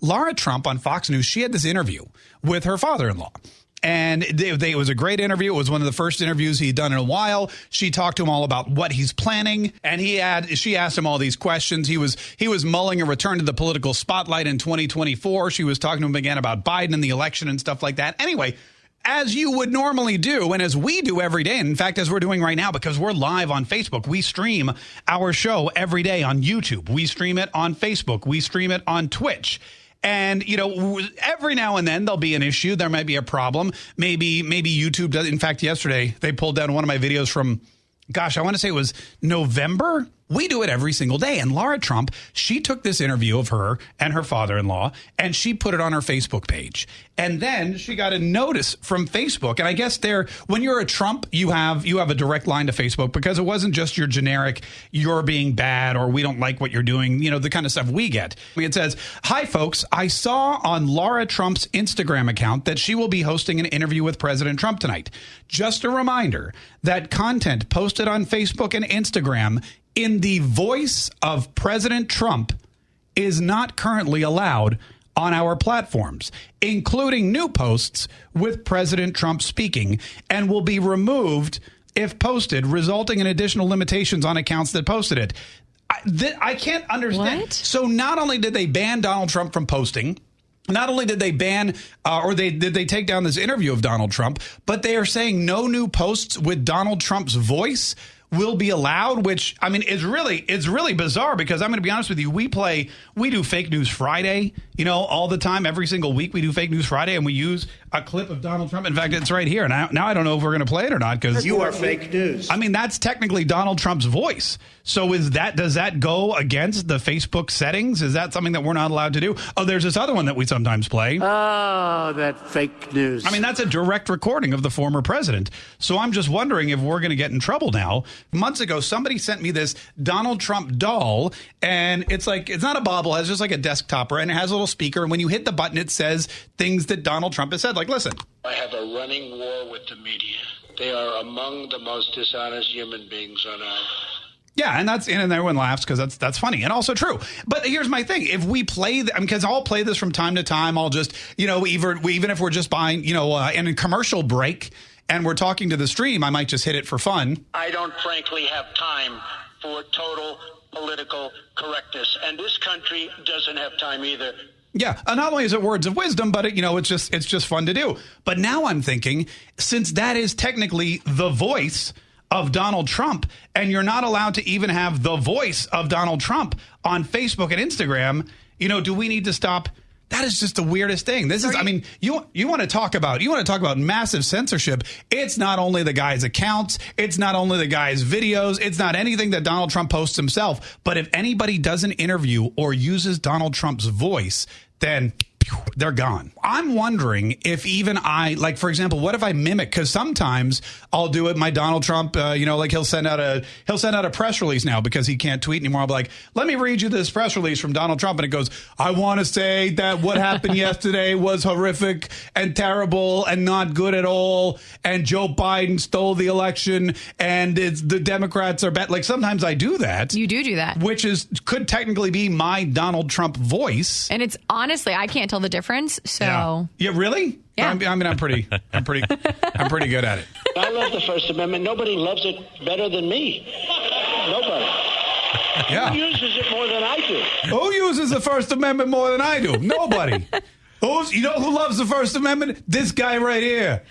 Lara Trump on Fox News, she had this interview with her father in law. And they, they, it was a great interview. It was one of the first interviews he'd done in a while. She talked to him all about what he's planning, and he had she asked him all these questions. He was he was mulling a return to the political spotlight in 2024. She was talking to him again about Biden and the election and stuff like that. Anyway, as you would normally do, and as we do every day. In fact, as we're doing right now, because we're live on Facebook, we stream our show every day on YouTube. We stream it on Facebook. We stream it on Twitch. And you know, every now and then there'll be an issue. There might be a problem. Maybe maybe YouTube does. In fact, yesterday they pulled down one of my videos from, gosh, I want to say it was November we do it every single day. And Lara Trump, she took this interview of her and her father in law and she put it on her Facebook page. And then she got a notice from Facebook. And I guess there, when you're a Trump, you have you have a direct line to Facebook because it wasn't just your generic, you're being bad or we don't like what you're doing, you know, the kind of stuff we get. It says, Hi folks, I saw on Lara Trump's Instagram account that she will be hosting an interview with President Trump tonight. Just a reminder that content posted on Facebook and Instagram in the voice of President Trump is not currently allowed on our platforms, including new posts with President Trump speaking, and will be removed if posted, resulting in additional limitations on accounts that posted it. I, th- I can't understand. What? So not only did they ban Donald Trump from posting, not only did they ban uh, or they did they take down this interview of Donald Trump, but they are saying no new posts with Donald Trump's voice will be allowed, which I mean is really it's really bizarre because I'm going to be honest with you. We play we do fake news Friday, you know, all the time, every single week we do fake news Friday, and we use a clip of Donald Trump. In fact, it's right here. Now, now I don't know if we're going to play it or not because you are fake news. I mean, that's technically Donald Trump's voice. So is that does that go against the Facebook settings? Is that something that we're not allowed to do? Oh, there's this other one that we sometimes play. Oh, that fake news. I mean, that's a direct recording of the former president. So I'm just wondering if we're going to get in trouble now. Months ago, somebody sent me this Donald Trump doll, and it's like it's not a bobblehead, it's just like a desktopper, and it has a little speaker. And when you hit the button, it says things that Donald Trump has said. Like, listen. I have a running war with the media. They are among the most dishonest human beings on earth. Yeah, and that's in, and everyone laughs because that's that's funny and also true. But here's my thing: if we play, because I'll play this from time to time, I'll just you know even even if we're just buying you know uh, in a commercial break and we're talking to the stream, I might just hit it for fun. I don't frankly have time for total political correctness, and this country doesn't have time either. Yeah, and not only is it words of wisdom, but it, you know it's just it's just fun to do. But now I'm thinking, since that is technically the voice of Donald Trump, and you're not allowed to even have the voice of Donald Trump on Facebook and Instagram, you know, do we need to stop? That is just the weirdest thing. This is, I mean, you you want to talk about you want to talk about massive censorship. It's not only the guy's accounts, it's not only the guy's videos, it's not anything that Donald Trump posts himself. But if anybody does an interview or uses Donald Trump's voice, then they're gone. I'm wondering if even I, like, for example, what if I mimic? Because sometimes I'll do it. My Donald Trump, uh, you know, like he'll send out a he'll send out a press release now because he can't tweet anymore. I'll be like, let me read you this press release from Donald Trump, and it goes, I want to say that what happened yesterday was horrific and terrible and not good at all, and Joe Biden stole the election, and it's the Democrats are bad. Like sometimes I do that. You do do that, which is could technically be my Donald Trump voice, and it's honestly I can't tell the difference. So yeah, yeah really. Yeah. I mean, I'm pretty, I'm pretty, I'm pretty good at it. I love the First Amendment. Nobody loves it better than me. Nobody. Yeah. Who uses it more than I do? Who uses the First Amendment more than I do? Nobody. Who's, you know who loves the First Amendment? This guy right here.